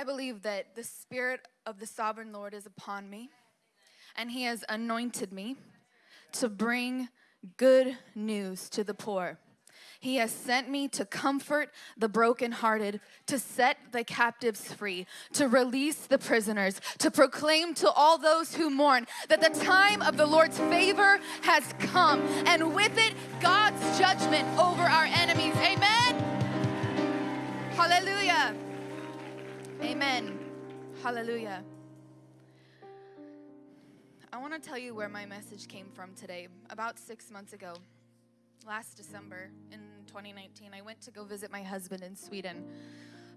I believe that the Spirit of the sovereign Lord is upon me, and He has anointed me to bring good news to the poor. He has sent me to comfort the brokenhearted, to set the captives free, to release the prisoners, to proclaim to all those who mourn that the time of the Lord's favor has come, and with it, God's judgment over our enemies. Amen. Hallelujah. Amen. Hallelujah. I want to tell you where my message came from today. About six months ago, last December in 2019, I went to go visit my husband in Sweden.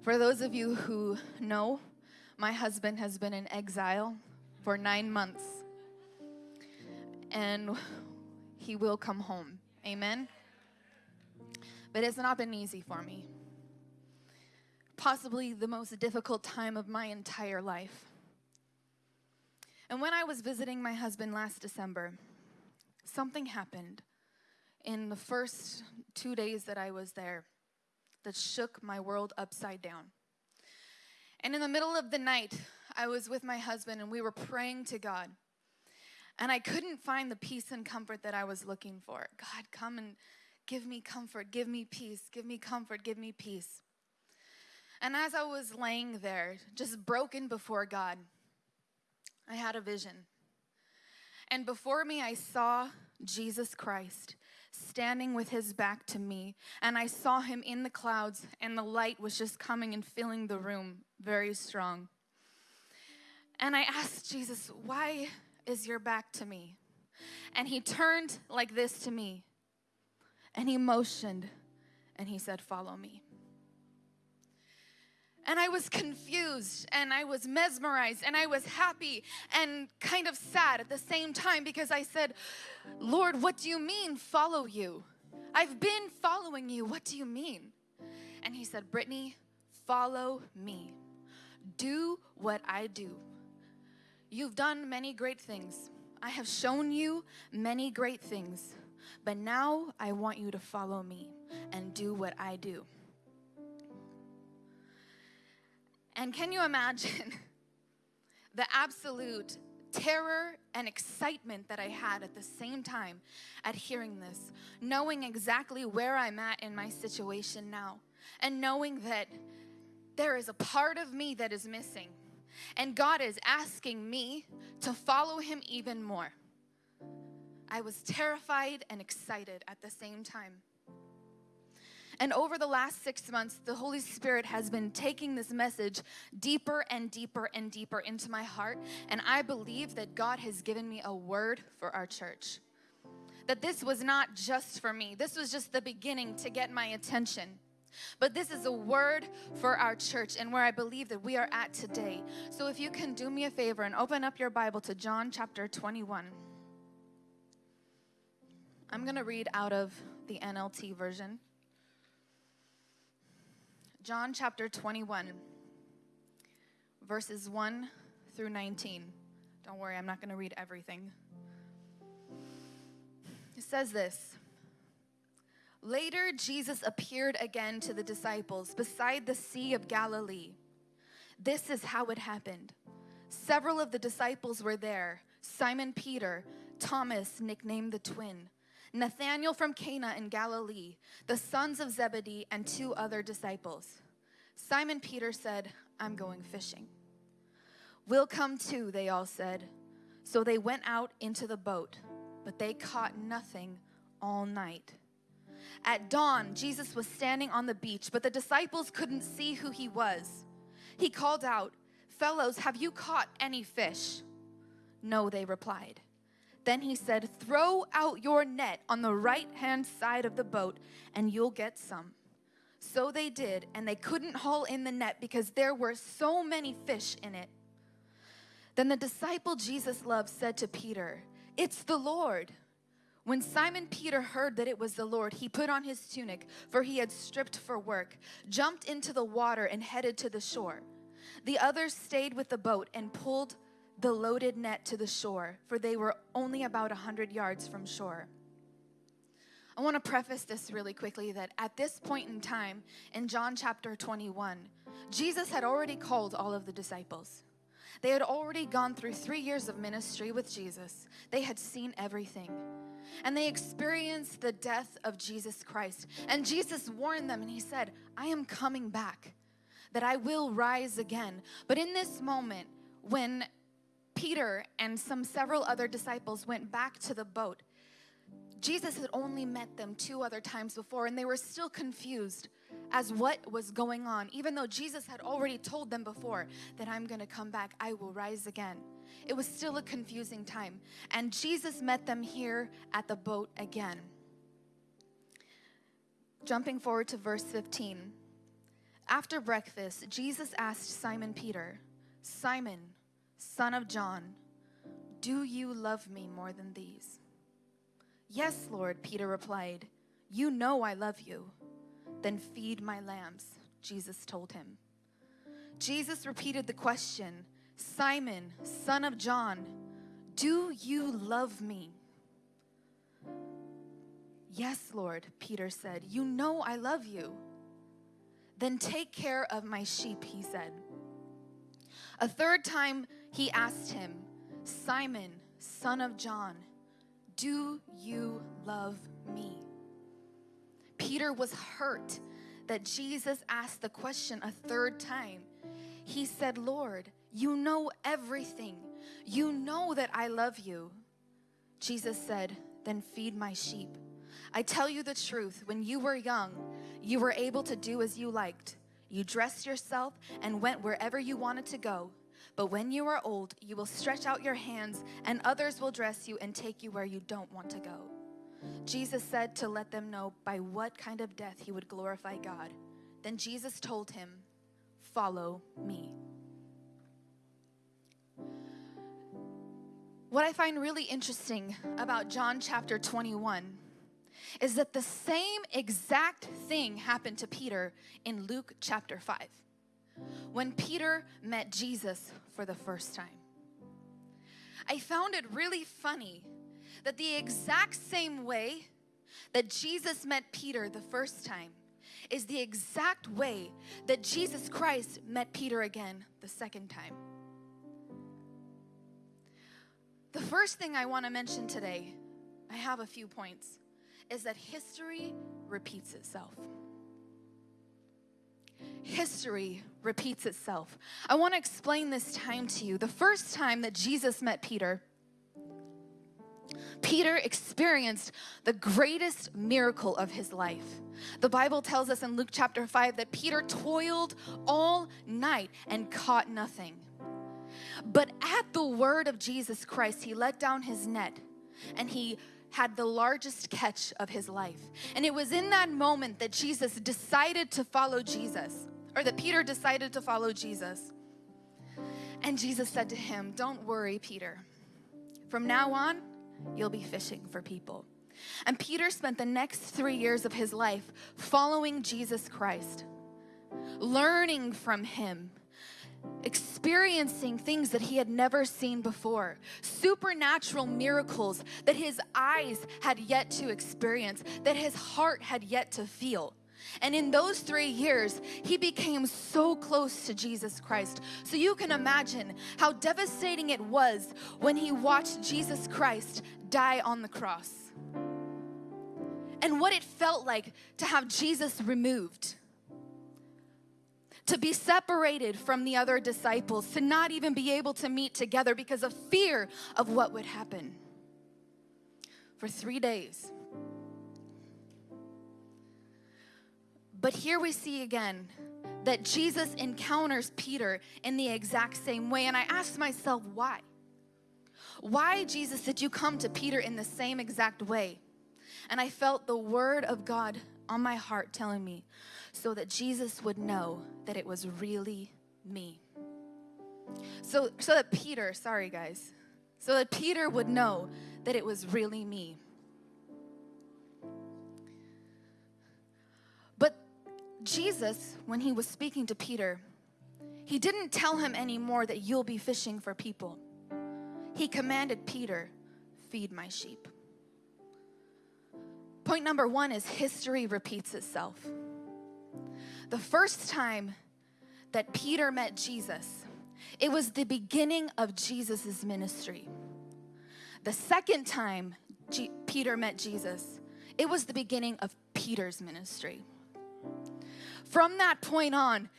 For those of you who know, my husband has been in exile for nine months. And he will come home. Amen. But it's not been easy for me. Possibly the most difficult time of my entire life. And when I was visiting my husband last December, something happened in the first two days that I was there that shook my world upside down. And in the middle of the night, I was with my husband and we were praying to God. And I couldn't find the peace and comfort that I was looking for. God, come and give me comfort, give me peace, give me comfort, give me peace. And as I was laying there, just broken before God, I had a vision. And before me, I saw Jesus Christ standing with his back to me. And I saw him in the clouds, and the light was just coming and filling the room very strong. And I asked Jesus, Why is your back to me? And he turned like this to me, and he motioned, and he said, Follow me. And I was confused and I was mesmerized and I was happy and kind of sad at the same time because I said, Lord, what do you mean follow you? I've been following you. What do you mean? And he said, Brittany, follow me. Do what I do. You've done many great things. I have shown you many great things. But now I want you to follow me and do what I do. And can you imagine the absolute terror and excitement that I had at the same time at hearing this, knowing exactly where I'm at in my situation now, and knowing that there is a part of me that is missing, and God is asking me to follow Him even more. I was terrified and excited at the same time. And over the last six months, the Holy Spirit has been taking this message deeper and deeper and deeper into my heart. And I believe that God has given me a word for our church. That this was not just for me, this was just the beginning to get my attention. But this is a word for our church and where I believe that we are at today. So if you can do me a favor and open up your Bible to John chapter 21. I'm going to read out of the NLT version. John chapter 21, verses 1 through 19. Don't worry, I'm not going to read everything. It says this Later, Jesus appeared again to the disciples beside the Sea of Galilee. This is how it happened. Several of the disciples were there Simon Peter, Thomas, nicknamed the twin Nathanael from Cana in Galilee, the sons of Zebedee, and two other disciples. Simon Peter said, I'm going fishing. We'll come too, they all said. So they went out into the boat, but they caught nothing all night. At dawn, Jesus was standing on the beach, but the disciples couldn't see who he was. He called out, Fellows, have you caught any fish? No, they replied. Then he said, Throw out your net on the right hand side of the boat, and you'll get some. So they did, and they couldn't haul in the net because there were so many fish in it. Then the disciple Jesus loved said to Peter, It's the Lord. When Simon Peter heard that it was the Lord, he put on his tunic, for he had stripped for work, jumped into the water, and headed to the shore. The others stayed with the boat and pulled the loaded net to the shore, for they were only about a hundred yards from shore. I want to preface this really quickly that at this point in time, in John chapter 21, Jesus had already called all of the disciples. They had already gone through three years of ministry with Jesus, they had seen everything. And they experienced the death of Jesus Christ. And Jesus warned them and he said, I am coming back, that I will rise again. But in this moment, when Peter and some several other disciples went back to the boat, Jesus had only met them two other times before, and they were still confused as what was going on, even though Jesus had already told them before that I'm going to come back, I will rise again. It was still a confusing time. And Jesus met them here at the boat again. Jumping forward to verse 15. After breakfast, Jesus asked Simon Peter, Simon, son of John, do you love me more than these? Yes, Lord, Peter replied. You know I love you. Then feed my lambs, Jesus told him. Jesus repeated the question Simon, son of John, do you love me? Yes, Lord, Peter said. You know I love you. Then take care of my sheep, he said. A third time he asked him, Simon, son of John, do you love me? Peter was hurt that Jesus asked the question a third time. He said, Lord, you know everything. You know that I love you. Jesus said, Then feed my sheep. I tell you the truth, when you were young, you were able to do as you liked. You dressed yourself and went wherever you wanted to go. But when you are old, you will stretch out your hands, and others will dress you and take you where you don't want to go. Jesus said to let them know by what kind of death he would glorify God. Then Jesus told him, Follow me. What I find really interesting about John chapter 21 is that the same exact thing happened to Peter in Luke chapter 5 when Peter met Jesus for the first time. I found it really funny that the exact same way that Jesus met Peter the first time is the exact way that Jesus Christ met Peter again the second time. The first thing I want to mention today, I have a few points, is that history repeats itself history repeats itself. I want to explain this time to you. The first time that Jesus met Peter, Peter experienced the greatest miracle of his life. The Bible tells us in Luke chapter 5 that Peter toiled all night and caught nothing. But at the word of Jesus Christ, he let down his net and he had the largest catch of his life. And it was in that moment that Jesus decided to follow Jesus or that Peter decided to follow Jesus. And Jesus said to him, Don't worry, Peter. From now on, you'll be fishing for people. And Peter spent the next three years of his life following Jesus Christ, learning from him, experiencing things that he had never seen before, supernatural miracles that his eyes had yet to experience, that his heart had yet to feel. And in those three years, he became so close to Jesus Christ. So you can imagine how devastating it was when he watched Jesus Christ die on the cross. And what it felt like to have Jesus removed, to be separated from the other disciples, to not even be able to meet together because of fear of what would happen. For three days, But here we see again that Jesus encounters Peter in the exact same way. And I asked myself, why? Why, Jesus, did you come to Peter in the same exact way? And I felt the word of God on my heart telling me so that Jesus would know that it was really me. So, so that Peter, sorry guys, so that Peter would know that it was really me. But Jesus, when he was speaking to Peter, he didn't tell him anymore that you'll be fishing for people. He commanded Peter, feed my sheep. Point number one is history repeats itself. The first time that Peter met Jesus, it was the beginning of Jesus' ministry. The second time G- Peter met Jesus, it was the beginning of Peter's ministry. From that point on,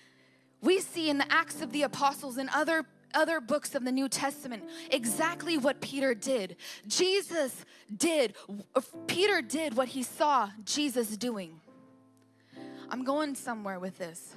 we see in the Acts of the Apostles and other other books of the New Testament exactly what Peter did. Jesus did, Peter did what he saw Jesus doing. I'm going somewhere with this.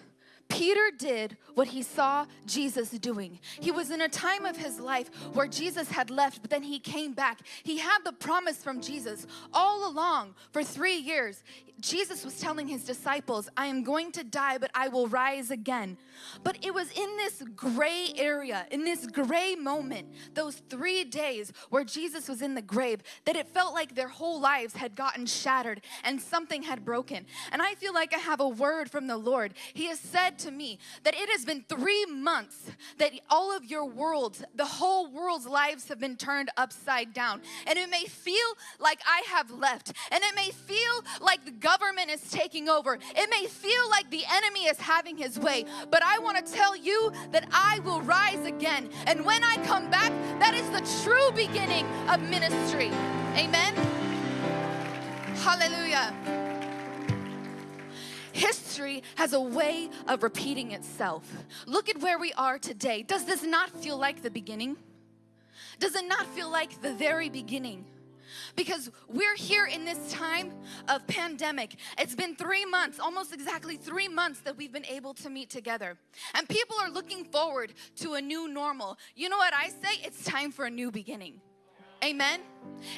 Peter did what he saw Jesus doing. He was in a time of his life where Jesus had left, but then he came back. He had the promise from Jesus all along for three years. Jesus was telling his disciples, I am going to die, but I will rise again. But it was in this gray area, in this gray moment, those three days where Jesus was in the grave, that it felt like their whole lives had gotten shattered and something had broken. And I feel like I have a word from the Lord. He has said to me that it has been three months that all of your worlds, the whole world's lives have been turned upside down. And it may feel like I have left, and it may feel like the government is taking over. It may feel like the enemy is having his way, but I want to tell you that I will rise again. And when I come back, that is the true beginning of ministry. Amen. Hallelujah. History has a way of repeating itself. Look at where we are today. Does this not feel like the beginning? Does it not feel like the very beginning? because we're here in this time of pandemic. It's been three months, almost exactly three months that we've been able to meet together. And people are looking forward to a new normal. You know what I say? It's time for a new beginning. Amen.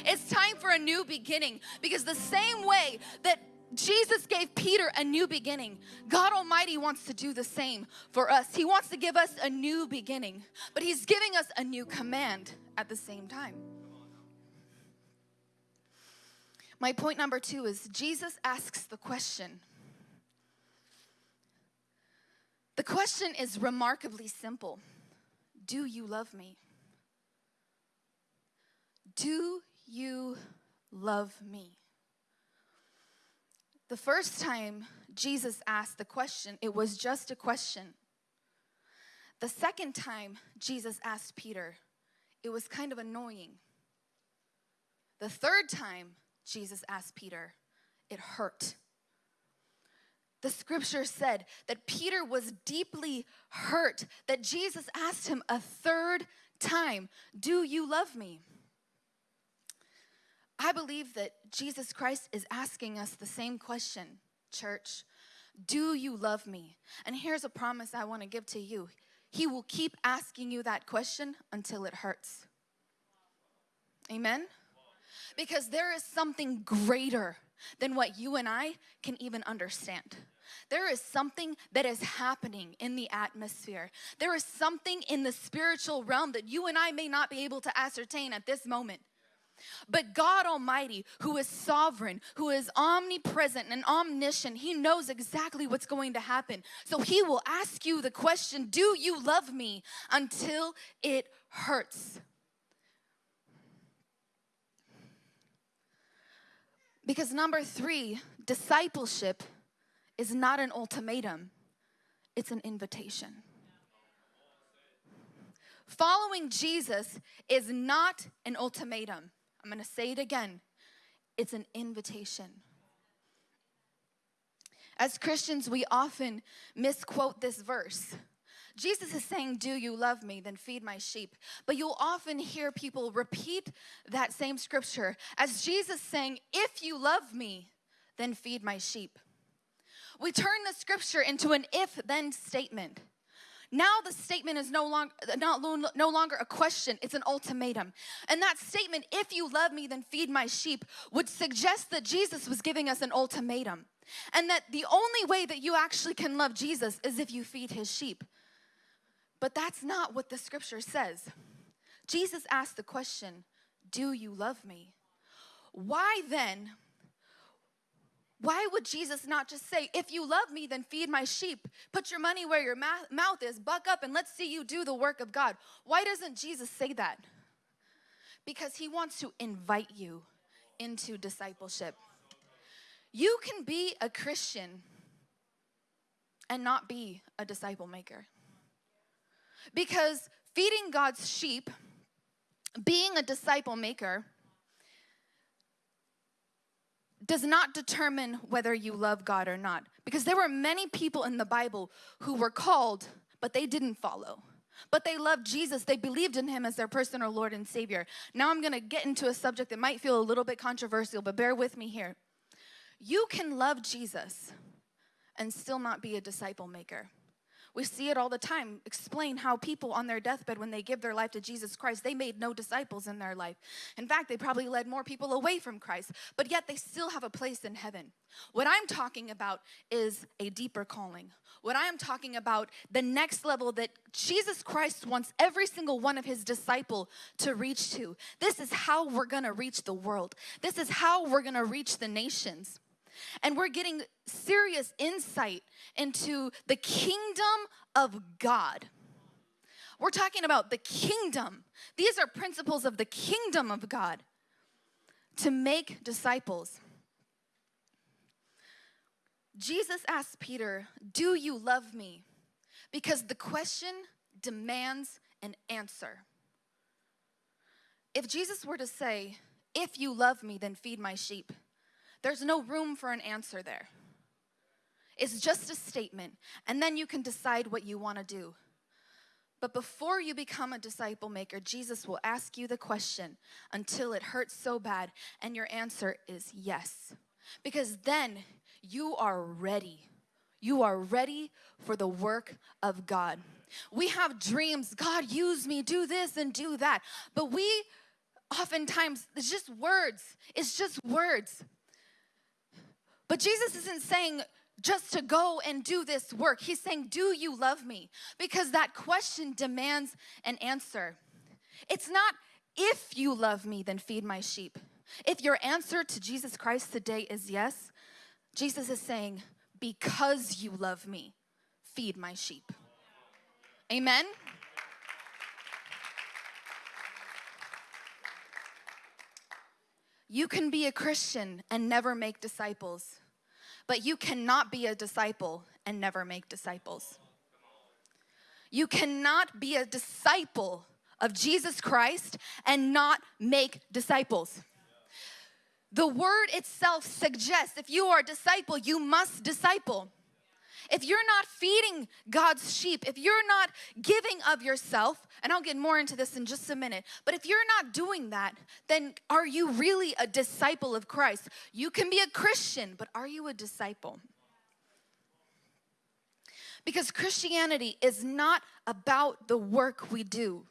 It's time for a new beginning because the same way that Jesus gave Peter a new beginning. God Almighty wants to do the same for us. He wants to give us a new beginning, but He's giving us a new command at the same time. My point number two is Jesus asks the question. The question is remarkably simple Do you love me? Do you love me? The first time Jesus asked the question, it was just a question. The second time Jesus asked Peter, it was kind of annoying. The third time Jesus asked Peter, it hurt. The scripture said that Peter was deeply hurt, that Jesus asked him a third time, Do you love me? I believe that Jesus Christ is asking us the same question, church. Do you love me? And here's a promise I want to give to you He will keep asking you that question until it hurts. Amen? Because there is something greater than what you and I can even understand. There is something that is happening in the atmosphere. There is something in the spiritual realm that you and I may not be able to ascertain at this moment. But God Almighty, who is sovereign, who is omnipresent and omniscient, He knows exactly what's going to happen. So He will ask you the question Do you love me until it hurts? Because number three, discipleship is not an ultimatum, it's an invitation. Following Jesus is not an ultimatum. I'm gonna say it again it's an invitation. As Christians, we often misquote this verse. Jesus is saying, Do you love me? Then feed my sheep. But you'll often hear people repeat that same scripture as Jesus saying, If you love me, then feed my sheep. We turn the scripture into an if then statement. Now the statement is no longer no longer a question, it's an ultimatum. And that statement, if you love me, then feed my sheep, would suggest that Jesus was giving us an ultimatum. And that the only way that you actually can love Jesus is if you feed his sheep. But that's not what the scripture says. Jesus asked the question, Do you love me? Why then? Why would Jesus not just say, If you love me, then feed my sheep? Put your money where your mouth is, buck up, and let's see you do the work of God. Why doesn't Jesus say that? Because he wants to invite you into discipleship. You can be a Christian and not be a disciple maker. Because feeding God's sheep, being a disciple maker, does not determine whether you love God or not. Because there were many people in the Bible who were called, but they didn't follow. But they loved Jesus. They believed in him as their personal Lord and Savior. Now I'm gonna get into a subject that might feel a little bit controversial, but bear with me here. You can love Jesus and still not be a disciple maker. We see it all the time. Explain how people on their deathbed, when they give their life to Jesus Christ, they made no disciples in their life. In fact, they probably led more people away from Christ, but yet they still have a place in heaven. What I'm talking about is a deeper calling. What I am talking about, the next level that Jesus Christ wants every single one of his disciple to reach to. This is how we're gonna reach the world. This is how we're gonna reach the nations. And we're getting serious insight into the kingdom of God. We're talking about the kingdom. These are principles of the kingdom of God to make disciples. Jesus asked Peter, Do you love me? Because the question demands an answer. If Jesus were to say, If you love me, then feed my sheep, there's no room for an answer there. It's just a statement, and then you can decide what you want to do. But before you become a disciple maker, Jesus will ask you the question until it hurts so bad, and your answer is yes. Because then you are ready. You are ready for the work of God. We have dreams God, use me, do this and do that. But we oftentimes, it's just words, it's just words. But Jesus isn't saying just to go and do this work. He's saying, Do you love me? Because that question demands an answer. It's not if you love me, then feed my sheep. If your answer to Jesus Christ today is yes, Jesus is saying, Because you love me, feed my sheep. Amen? You can be a Christian and never make disciples, but you cannot be a disciple and never make disciples. You cannot be a disciple of Jesus Christ and not make disciples. The word itself suggests if you are a disciple, you must disciple. If you're not feeding God's sheep, if you're not giving of yourself, and I'll get more into this in just a minute, but if you're not doing that, then are you really a disciple of Christ? You can be a Christian, but are you a disciple? Because Christianity is not about the work we do,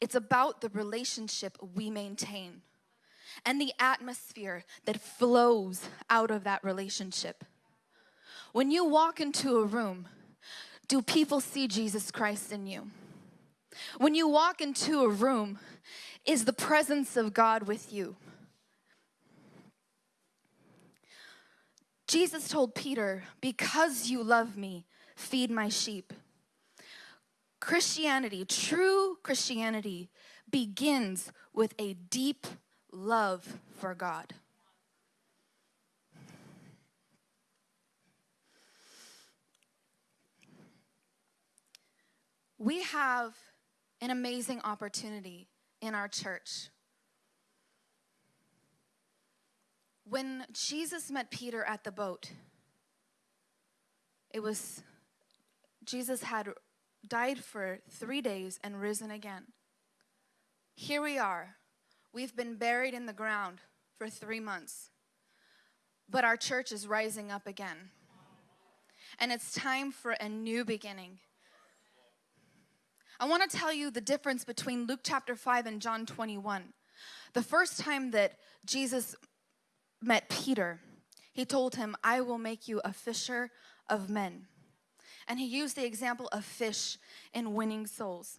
it's about the relationship we maintain and the atmosphere that flows out of that relationship. When you walk into a room, do people see Jesus Christ in you? When you walk into a room, is the presence of God with you? Jesus told Peter, Because you love me, feed my sheep. Christianity, true Christianity, begins with a deep love for God. We have an amazing opportunity in our church. When Jesus met Peter at the boat, it was Jesus had died for three days and risen again. Here we are, We've been buried in the ground for three months, but our church is rising up again. And it's time for a new beginning. I want to tell you the difference between Luke chapter 5 and John 21. The first time that Jesus met Peter, he told him, I will make you a fisher of men. And he used the example of fish in winning souls.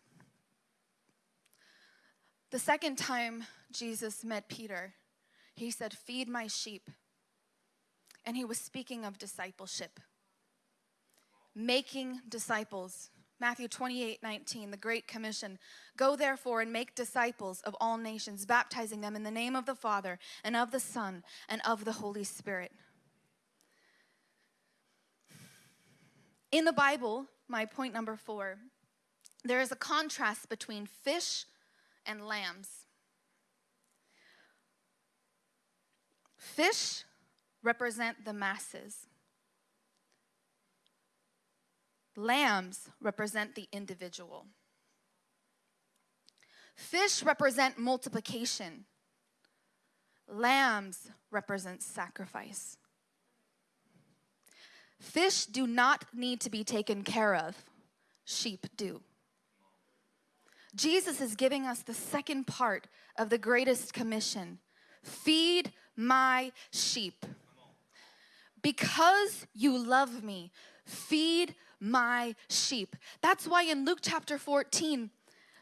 The second time Jesus met Peter, he said, Feed my sheep. And he was speaking of discipleship, making disciples, Matthew 28 19, the Great Commission. Go therefore and make disciples of all nations, baptizing them in the name of the Father and of the Son and of the Holy Spirit. In the Bible, my point number four, there is a contrast between fish and lambs. Fish represent the masses. Lambs represent the individual. Fish represent multiplication. Lambs represent sacrifice. Fish do not need to be taken care of, sheep do. Jesus is giving us the second part of the greatest commission feed my sheep. Because you love me, feed my sheep. That's why in Luke chapter 14,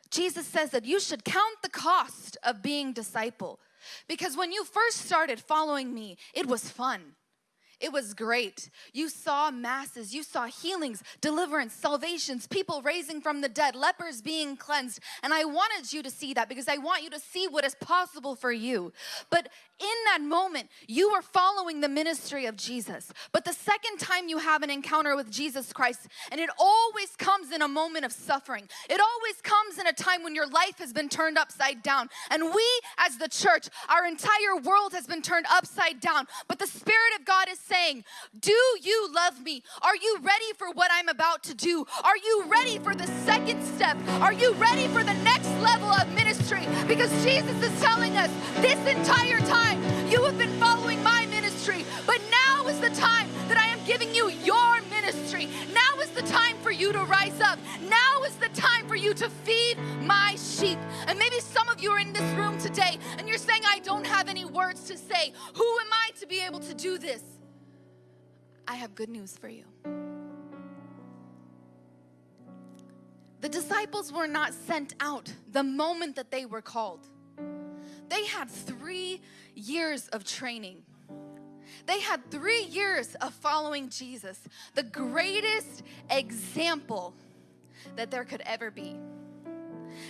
Jesus says that you should count the cost of being disciple. Because when you first started following me, it was fun. It was great. You saw masses, you saw healings, deliverance, salvations, people raising from the dead, lepers being cleansed. And I wanted you to see that because I want you to see what is possible for you. But in that moment, you were following the ministry of Jesus. But the second time you have an encounter with Jesus Christ, and it always comes in a moment of suffering, it always comes in a time when your life has been turned upside down. And we, as the church, our entire world has been turned upside down. But the Spirit of God is saying, Do you love me? Are you ready for what I'm about to do? Are you ready for the second step? Are you ready for the next level of ministry? Because Jesus is telling us this entire time, you have been following my ministry, but now is the time that I am giving you your ministry. Now is the time for you to rise up. Now is the time for you to feed my sheep. And maybe some of you are in this room today and you're saying, I don't have any words to say. Who am I to be able to do this? I have good news for you. The disciples were not sent out the moment that they were called. They had three years of training. They had three years of following Jesus, the greatest example that there could ever be.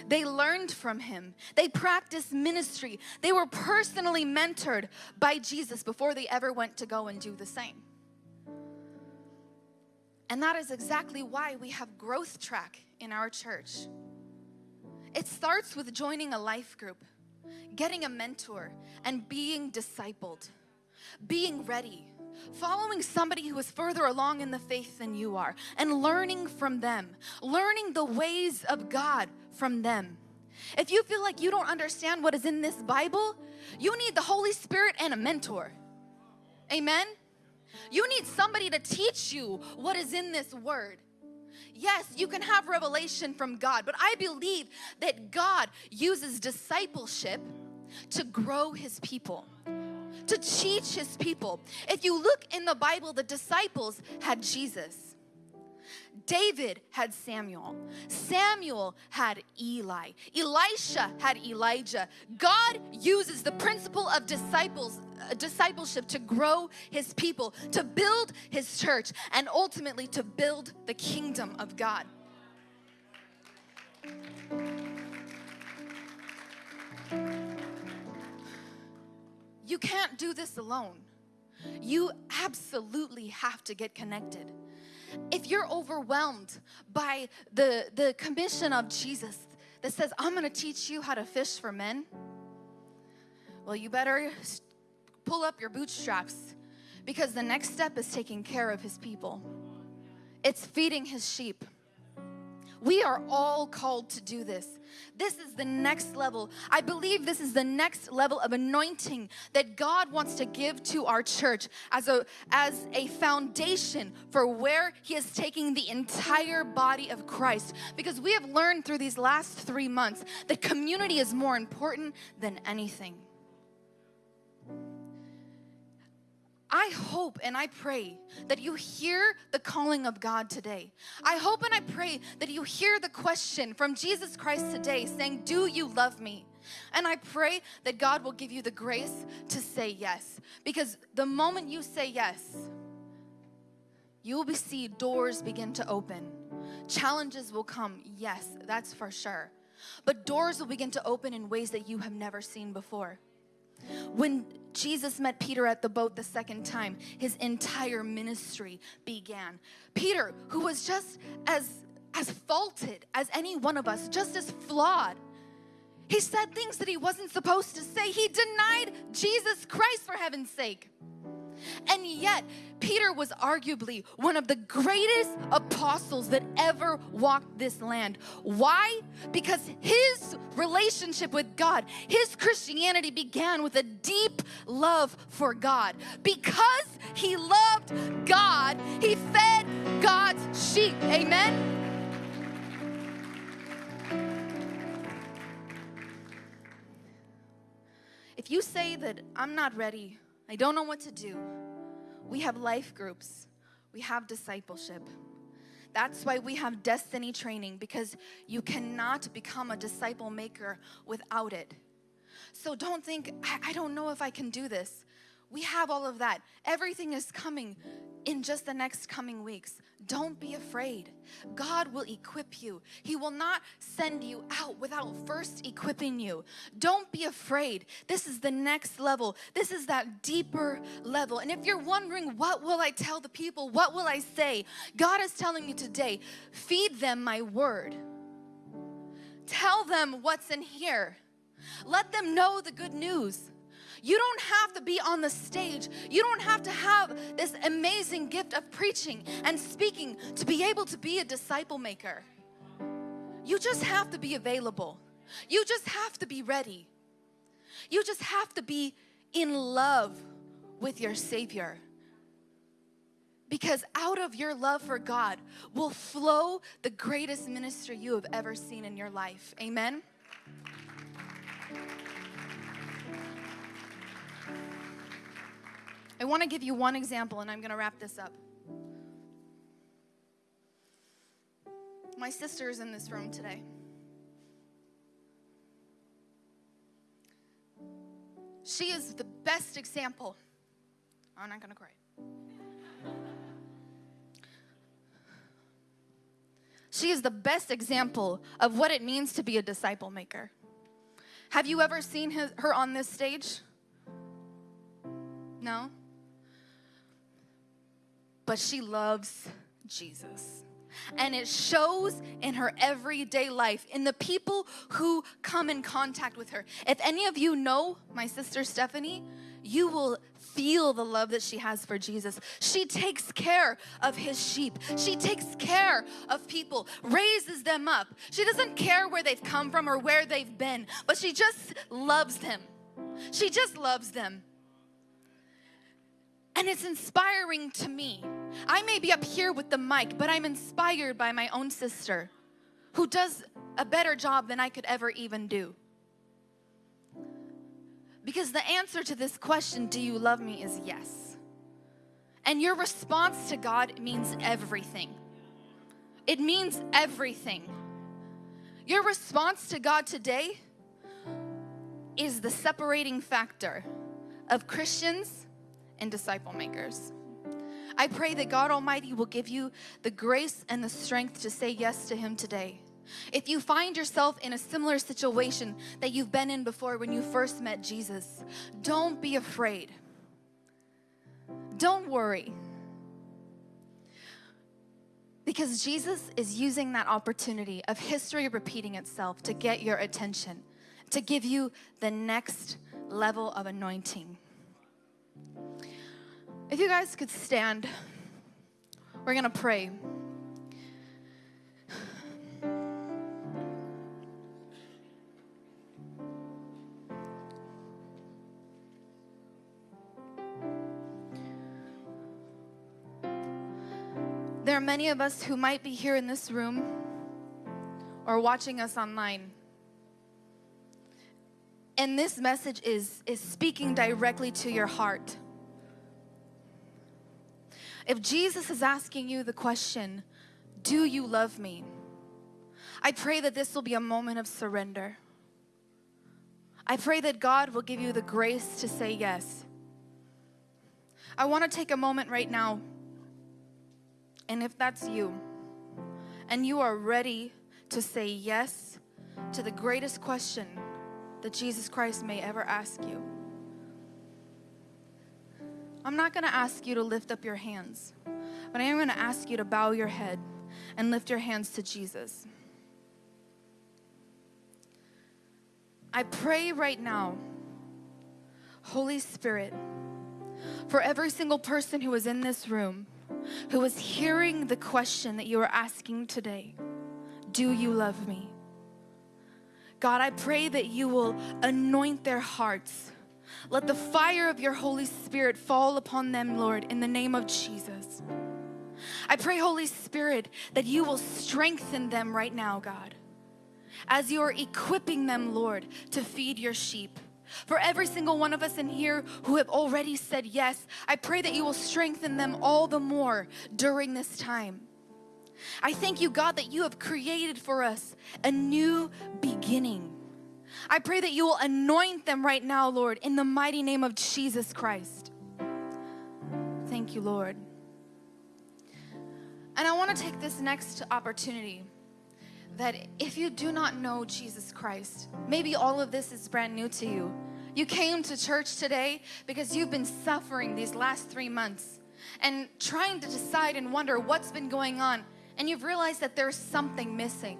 They learned from him. They practiced ministry. They were personally mentored by Jesus before they ever went to go and do the same. And that is exactly why we have Growth Track in our church. It starts with joining a life group, getting a mentor, and being discipled, being ready, following somebody who is further along in the faith than you are, and learning from them, learning the ways of God from them. If you feel like you don't understand what is in this Bible, you need the Holy Spirit and a mentor. Amen? You need somebody to teach you what is in this word. Yes, you can have revelation from God, but I believe that God uses discipleship to grow his people, to teach his people. If you look in the Bible, the disciples had Jesus. David had Samuel. Samuel had Eli. Elisha had Elijah. God uses the principle of disciples uh, discipleship to grow his people, to build his church, and ultimately to build the kingdom of God. You can't do this alone. You absolutely have to get connected if you're overwhelmed by the, the commission of Jesus that says, I'm gonna teach you how to fish for men, well, you better pull up your bootstraps because the next step is taking care of his people. It's feeding his sheep. We are all called to do this. This is the next level. I believe this is the next level of anointing that God wants to give to our church as a as a foundation for where he is taking the entire body of Christ because we have learned through these last 3 months that community is more important than anything. I hope and I pray that you hear the calling of God today. I hope and I pray that you hear the question from Jesus Christ today saying, Do you love me? And I pray that God will give you the grace to say yes. Because the moment you say yes, you will see doors begin to open. Challenges will come, yes, that's for sure. But doors will begin to open in ways that you have never seen before. When Jesus met Peter at the boat the second time, his entire ministry began. Peter, who was just as as faulted as any one of us, just as flawed. He said things that he wasn't supposed to say. He denied Jesus Christ for heaven's sake. And yet, Peter was arguably one of the greatest apostles that ever walked this land. Why? Because his relationship with God, his Christianity began with a deep love for God. Because he loved God, he fed God's sheep. Amen? If you say that I'm not ready, I don't know what to do. We have life groups, we have discipleship. That's why we have destiny training because you cannot become a disciple maker without it. So don't think, I, I don't know if I can do this. We have all of that. Everything is coming in just the next coming weeks. Don't be afraid. God will equip you. He will not send you out without first equipping you. Don't be afraid. This is the next level. This is that deeper level. And if you're wondering, what will I tell the people? What will I say? God is telling you today, feed them my word. Tell them what's in here. Let them know the good news. You don't have to be on the stage. You don't have to have this amazing gift of preaching and speaking to be able to be a disciple maker. You just have to be available. You just have to be ready. You just have to be in love with your Savior. Because out of your love for God will flow the greatest ministry you have ever seen in your life. Amen. I want to give you one example and I'm going to wrap this up. My sister is in this room today. She is the best example. Oh, I'm not going to cry. She is the best example of what it means to be a disciple maker. Have you ever seen his, her on this stage? No? But she loves Jesus. And it shows in her everyday life, in the people who come in contact with her. If any of you know my sister Stephanie, you will feel the love that she has for Jesus. She takes care of his sheep. She takes care of people, raises them up. She doesn't care where they've come from or where they've been, but she just loves them. She just loves them. And it's inspiring to me. I may be up here with the mic, but I'm inspired by my own sister who does a better job than I could ever even do. Because the answer to this question, do you love me, is yes. And your response to God means everything. It means everything. Your response to God today is the separating factor of Christians and disciple makers. I pray that God Almighty will give you the grace and the strength to say yes to Him today. If you find yourself in a similar situation that you've been in before when you first met Jesus, don't be afraid. Don't worry. Because Jesus is using that opportunity of history repeating itself to get your attention, to give you the next level of anointing. If you guys could stand, we're going to pray. There are many of us who might be here in this room or watching us online. And this message is, is speaking directly to your heart. If Jesus is asking you the question, Do you love me? I pray that this will be a moment of surrender. I pray that God will give you the grace to say yes. I want to take a moment right now, and if that's you, and you are ready to say yes to the greatest question that Jesus Christ may ever ask you. I'm not going to ask you to lift up your hands, but I am going to ask you to bow your head and lift your hands to Jesus. I pray right now, Holy Spirit, for every single person who is in this room, who is hearing the question that you are asking today Do you love me? God, I pray that you will anoint their hearts. Let the fire of your Holy Spirit fall upon them, Lord, in the name of Jesus. I pray, Holy Spirit, that you will strengthen them right now, God, as you are equipping them, Lord, to feed your sheep. For every single one of us in here who have already said yes, I pray that you will strengthen them all the more during this time. I thank you, God, that you have created for us a new beginning. I pray that you will anoint them right now, Lord, in the mighty name of Jesus Christ. Thank you, Lord. And I want to take this next opportunity that if you do not know Jesus Christ, maybe all of this is brand new to you. You came to church today because you've been suffering these last three months and trying to decide and wonder what's been going on, and you've realized that there's something missing.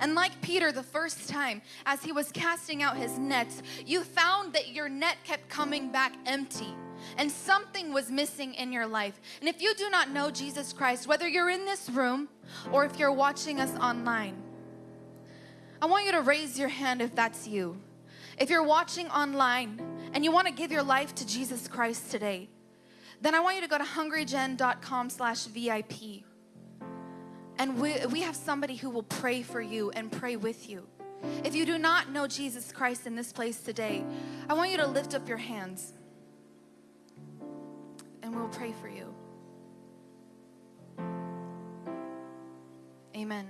And like Peter, the first time, as he was casting out his nets, you found that your net kept coming back empty and something was missing in your life. And if you do not know Jesus Christ, whether you're in this room or if you're watching us online, I want you to raise your hand if that's you. If you're watching online and you want to give your life to Jesus Christ today, then I want you to go to hungrygen.com slash VIP. And we, we have somebody who will pray for you and pray with you. If you do not know Jesus Christ in this place today, I want you to lift up your hands and we'll pray for you. Amen.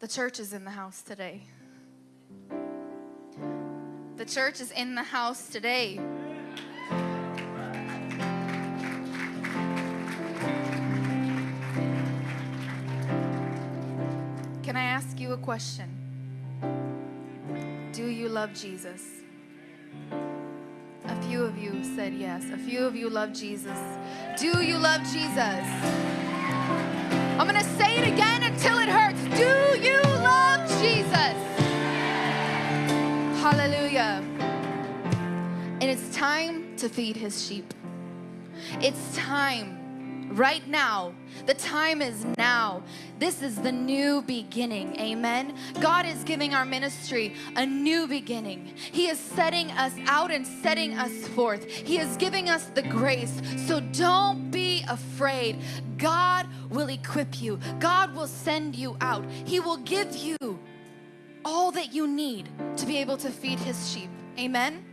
The church is in the house today. The church is in the house today. A question? Do you love Jesus? A few of you said yes. A few of you love Jesus. Do you love Jesus? I'm going to say it again until it hurts. Do you love Jesus? Hallelujah. And it's time to feed his sheep. It's time right now. The time is now. This is the new beginning. Amen. God is giving our ministry a new beginning. He is setting us out and setting us forth. He is giving us the grace. So don't be afraid. God will equip you, God will send you out. He will give you all that you need to be able to feed His sheep. Amen.